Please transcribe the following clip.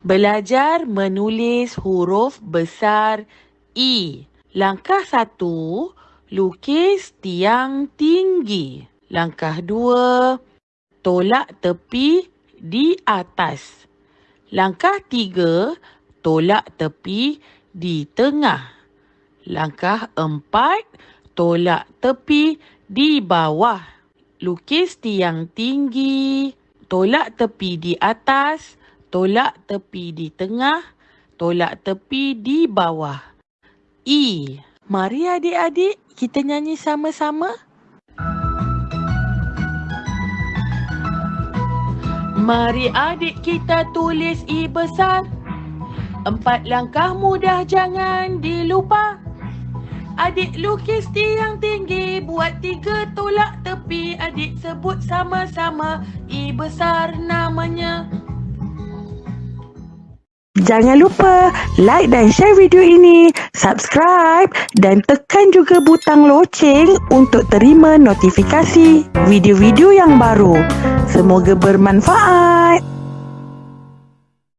Belajar menulis huruf besar I. Langkah satu, lukis tiang tinggi. Langkah dua, tolak tepi di atas. Langkah tiga, tolak tepi di tengah. Langkah empat, tolak tepi di bawah. Lukis tiang tinggi, tolak tepi di atas, tolak tepi di tengah, tolak tepi di bawah. I. Mari adik-adik kita nyanyi sama-sama. Mari adik kita tulis I besar. Empat langkah mudah jangan dilupa. Adik lukis tiang tinggi, buat tiga tolak tepi. Adik sebut sama-sama, I besar namanya. Jangan lupa like dan share video ini, subscribe dan tekan juga butang loceng untuk terima notifikasi video-video yang baru. Semoga bermanfaat.